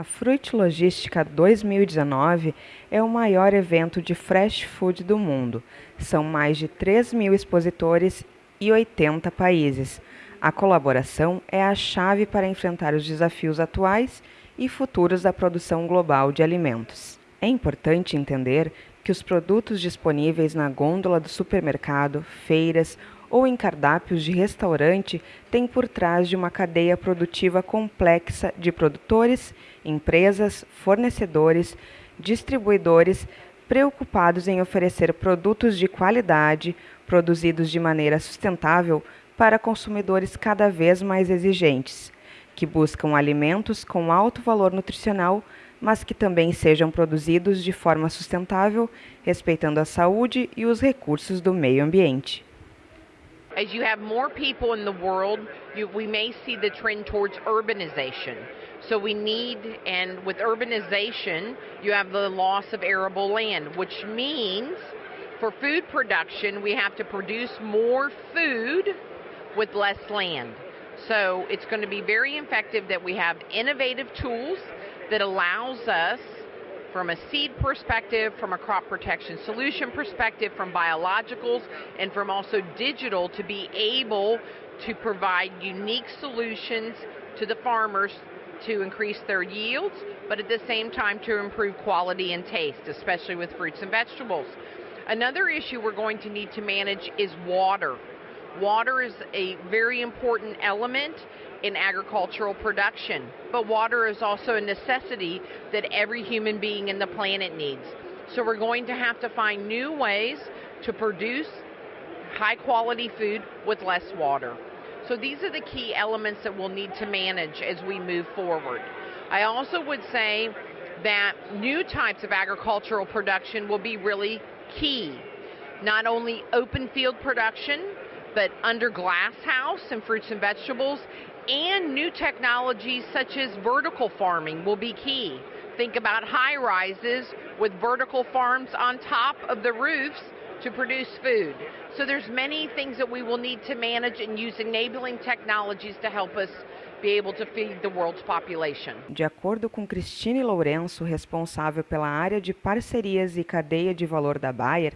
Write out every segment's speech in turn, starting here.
A Fruit Logística 2019 é o maior evento de fresh food do mundo. São mais de 3 mil expositores e 80 países. A colaboração é a chave para enfrentar os desafios atuais e futuros da produção global de alimentos. É importante entender que os produtos disponíveis na gôndola do supermercado, feiras ou em cardápios de restaurante têm por trás de uma cadeia produtiva complexa de produtores, empresas, fornecedores, distribuidores preocupados em oferecer produtos de qualidade, produzidos de maneira sustentável para consumidores cada vez mais exigentes, que buscam alimentos com alto valor nutricional, mas que também sejam produzidos de forma sustentável, respeitando a saúde e os recursos do meio ambiente. As you have more people in the world, you, we may see the trend towards urbanization. So we need, and with urbanization, you have the loss of arable land, which means for food production, we have to produce more food with less land. So it's going to be very effective that we have innovative tools that allows us from a seed perspective, from a crop protection solution perspective, from biologicals, and from also digital to be able to provide unique solutions to the farmers to increase their yields, but at the same time to improve quality and taste, especially with fruits and vegetables. Another issue we're going to need to manage is water. Water is a very important element in agricultural production. But water is also a necessity that every human being in the planet needs. So we're going to have to find new ways to produce high quality food with less water. So these are the key elements that we'll need to manage as we move forward. I also would say that new types of agricultural production will be really key. Not only open field production, but under glass house and fruits and vegetables and new technologies such as vertical farming will be key. Think about high rises with vertical farms on top of the roofs to produce food. So there's many things that we will need to manage and use enabling technologies to help us be able to feed the world's population. De acordo com Cristine Lourenço, responsável pela área de parcerias e cadeia de valor da Bayer,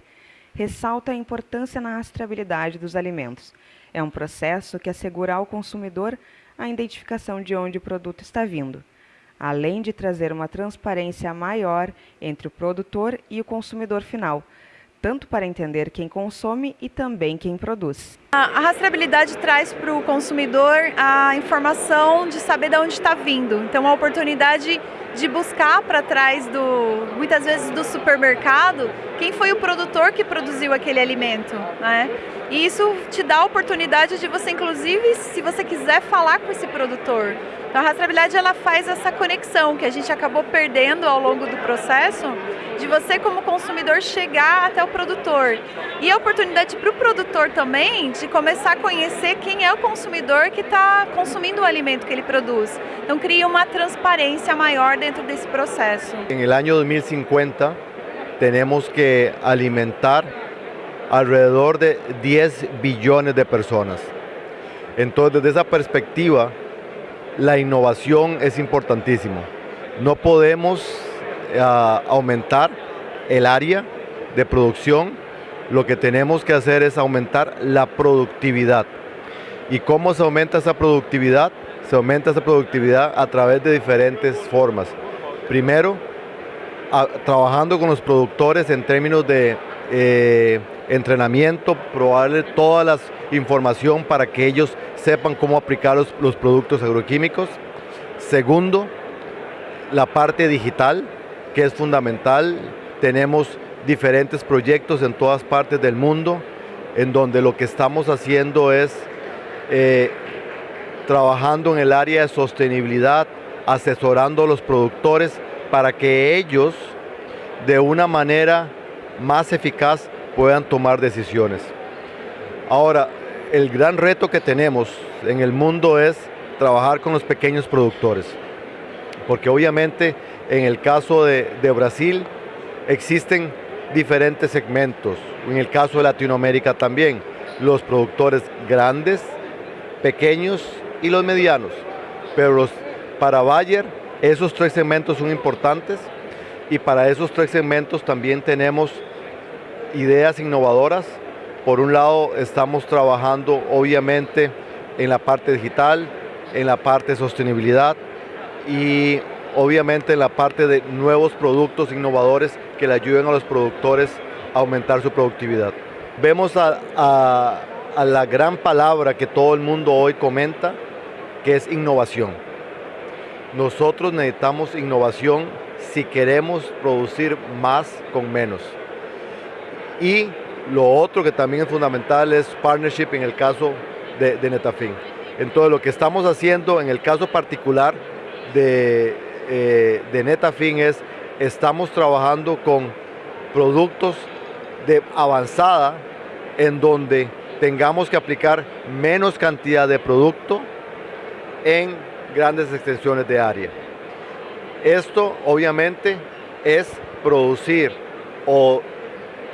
ressalta a importância na rastreabilidade dos alimentos. É um processo que assegura ao consumidor a identificação de onde o produto está vindo, além de trazer uma transparência maior entre o produtor e o consumidor final, tanto para entender quem consome e também quem produz. A rastreabilidade traz para o consumidor a informação de saber de onde está vindo. Então, a oportunidade de buscar para trás do, muitas vezes do supermercado, quem foi o produtor que produziu aquele alimento, né? E isso te dá a oportunidade de você, inclusive, se você quiser falar com esse produtor, então a rastreabilidade ela faz essa conexão que a gente acabou perdendo ao longo do processo, de você como consumidor chegar até o produtor. E a oportunidade para o produtor também de começar a conhecer quem é o consumidor que está consumindo o alimento que ele produz. Então cria uma transparência maior dentro desse processo. Em ano 2050 temos que alimentar alrededor de 10 bilhões de pessoas. Então, desde essa perspectiva, la innovación es importantísimo. No podemos uh, aumentar el área de producción, lo que tenemos que hacer es aumentar la productividad. ¿Y cómo se aumenta esa productividad? Se aumenta esa productividad a través de diferentes formas. Primero, trabajando con los productores en términos de eh, entrenamiento, probarle toda la información para que ellos sepan cómo aplicar los, los productos agroquímicos. Segundo, la parte digital, que es fundamental. Tenemos diferentes proyectos en todas partes del mundo, en donde lo que estamos haciendo es eh, trabajando en el área de sostenibilidad, asesorando a los productores para que ellos de una manera más eficaz puedan tomar decisiones. Ahora, el gran reto que tenemos en el mundo es trabajar con los pequeños productores, porque obviamente en el caso de, Brasil existen diferentes segmentos, en el caso de Latinoamérica también, los productores grandes, pequeños y los medianos, pero los, para Bayer Esos tres segmentos son importantes y para esos tres segmentos también tenemos ideas innovadoras. Por un lado estamos trabajando obviamente en la parte digital, en la parte de sostenibilidad y obviamente en la parte de nuevos productos innovadores que le ayuden a los productores a aumentar su productividad. Vemos a, a la gran palabra que todo el mundo hoy comenta, que es innovación. Nosotros necesitamos innovación si queremos producir más con menos. Y lo otro que también es fundamental es partnership en el caso de, de Netafin. Entonces lo que estamos haciendo en el caso particular de, eh, de Netafin es, estamos trabajando con productos de avanzada en donde tengamos que aplicar menos cantidad de producto en grandes extensiones de área. Esto obviamente es producir o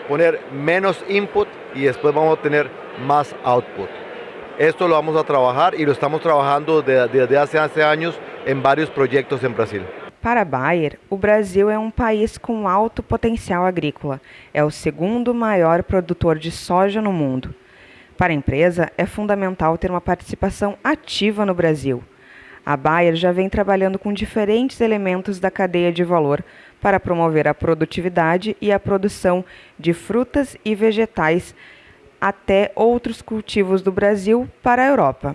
poner menos input y después vamos a tener más output. Esto lo vamos a trabajar y lo estamos trabajando desde, hace, años em vários projetos em Brasil. Para Bayer, o Brasil é um país com alto potencial agrícola. É o segundo maior produtor de soja no mundo. Para a empresa, é fundamental ter uma participação ativa no Brasil. A Bayer já vem trabalhando com diferentes elementos da cadeia de valor para promover a produtividade e a produção de frutas e vegetais até outros cultivos do Brasil para a Europa.